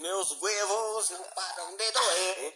meus huevos não param de doer. É?